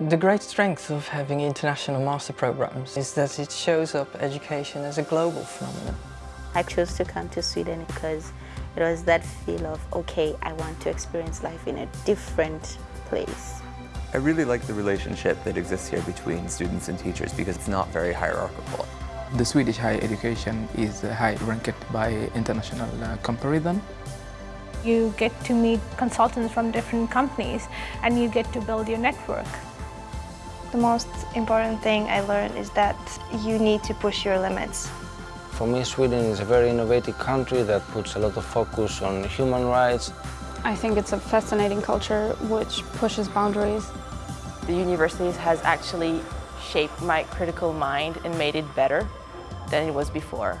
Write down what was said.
The great strength of having international master programs is that it shows up education as a global phenomenon. I chose to come to Sweden because it was that feel of, okay, I want to experience life in a different place. I really like the relationship that exists here between students and teachers because it's not very hierarchical. The Swedish higher education is high ranked by international uh, comparison. You get to meet consultants from different companies and you get to build your network. The most important thing I learned is that you need to push your limits. For me, Sweden is a very innovative country that puts a lot of focus on human rights. I think it's a fascinating culture which pushes boundaries. The university has actually shaped my critical mind and made it better than it was before.